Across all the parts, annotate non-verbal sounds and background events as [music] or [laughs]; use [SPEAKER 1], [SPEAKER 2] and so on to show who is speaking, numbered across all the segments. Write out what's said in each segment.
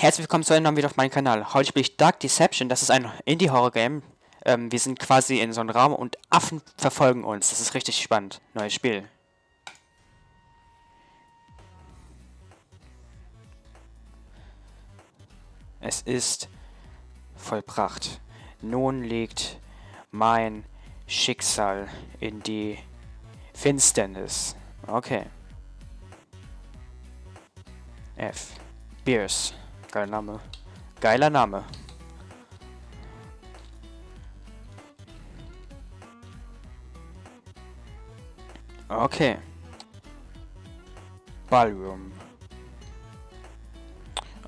[SPEAKER 1] Herzlich willkommen zu einem neuen Video auf meinem Kanal. Heute spiele ich Dark Deception, das ist ein Indie-Horror-Game. Ähm, wir sind quasi in so einem Raum und Affen verfolgen uns. Das ist richtig spannend. Neues Spiel. Es ist vollbracht. Nun liegt mein Schicksal in die Finsternis. Okay. F. Beers. Geiler Name. Geiler Name. Okay. Ballroom.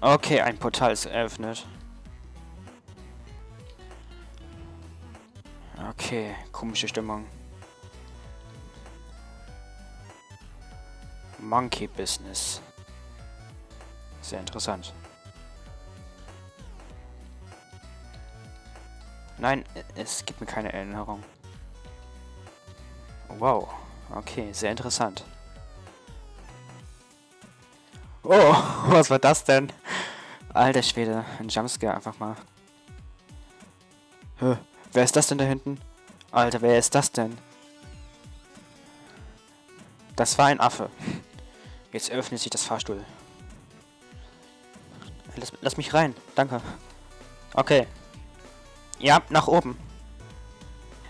[SPEAKER 1] Okay, ein Portal ist eröffnet. Okay, komische Stimmung. Monkey Business. Sehr interessant. Nein, es gibt mir keine Erinnerung. Wow, okay, sehr interessant. Oh, [laughs] was war das denn? Alter Schwede, ein Jumpscare einfach mal. Hä, wer ist das denn da hinten? Alter, wer ist das denn? Das war ein Affe. Jetzt öffnet sich das Fahrstuhl. Lass, lass mich rein, danke. Okay, ja, nach oben.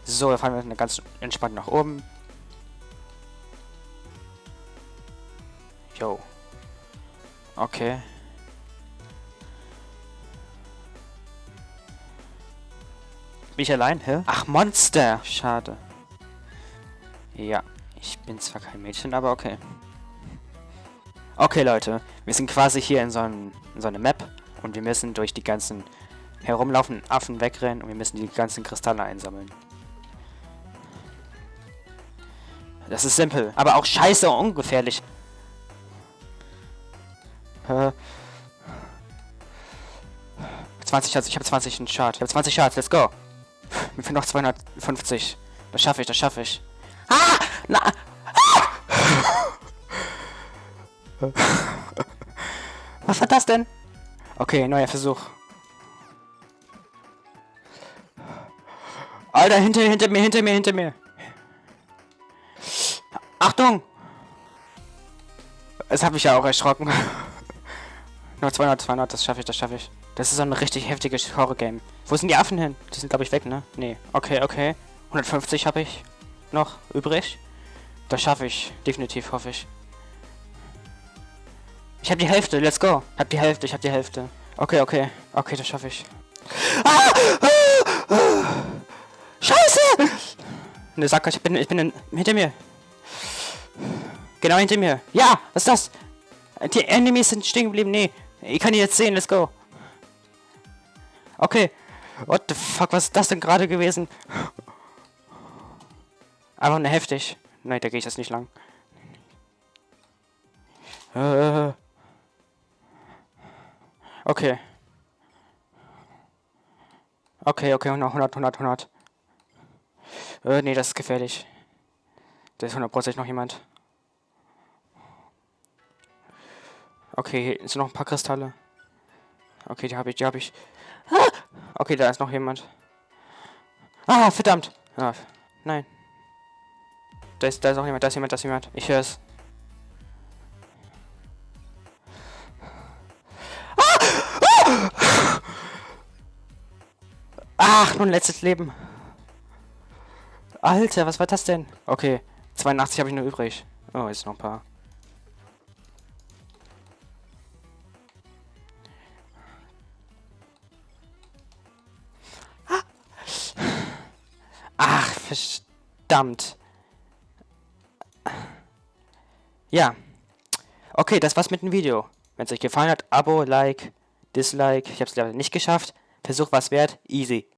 [SPEAKER 1] So, da fahren wir ganz entspannt nach oben. Jo. Okay. Bin ich allein? Hä? Ach, Monster! Schade. Ja, ich bin zwar kein Mädchen, aber okay. Okay, Leute. Wir sind quasi hier in so, einem, in so einer Map und wir müssen durch die ganzen herumlaufenden Affen wegrennen und wir müssen die ganzen Kristalle einsammeln. Das ist simpel, aber auch scheiße ungefährlich. Äh. 20 Schatz, ich habe 20 einen Chart. Ich habe 20 Charts, let's go. Mir fehlen noch 250. Das schaffe ich, das schaffe ich. Ah! Na! Ah! [laughs] Was war das denn? Okay, neuer Versuch. Alter, hinter, hinter mir, hinter mir, hinter mir. Achtung! Das habe ich ja auch erschrocken. [laughs] Nur 200, 200, das schaffe ich, das schaffe ich. Das ist so ein richtig heftiges Horror-Game. Wo sind die Affen hin? Die sind, glaube ich, weg, ne? Nee. Okay, okay. 150 habe ich noch übrig. Das schaffe ich. Definitiv, hoffe ich. Ich habe die Hälfte, let's go. Ich habe die Hälfte, ich habe die Hälfte. Okay, okay. Okay, das schaffe ich. Ah! Ah! Ne, Sacker, ich bin, ich bin in, hinter mir. Genau hinter mir. Ja, was ist das? Die Enemies sind stehen geblieben. Nee, ich kann die jetzt sehen. Let's go. Okay. What the fuck, was ist das denn gerade gewesen? Einfach nur heftig. Nein, da gehe ich jetzt nicht lang. Äh. Okay. Okay, okay, 100, 100, 100. Äh, nee, das ist gefährlich. Da ist hundertprozentig noch jemand. Okay, hier sind noch ein paar Kristalle. Okay, die habe ich, die habe ich. Ah! Okay, da ist noch jemand. Ah, verdammt. Ah, nein. Da ist, da ist auch jemand, da ist jemand, da ist jemand. Ich höre es. Ah! Ach, nur ein letztes Leben. Alter, was war das denn? Okay, 82 habe ich nur übrig. Oh, jetzt noch ein paar. Ach, verdammt. Ja. Okay, das war's mit dem Video. Wenn es euch gefallen hat, Abo, Like, Dislike. Ich habe es leider nicht geschafft. Versuch was wert. Easy.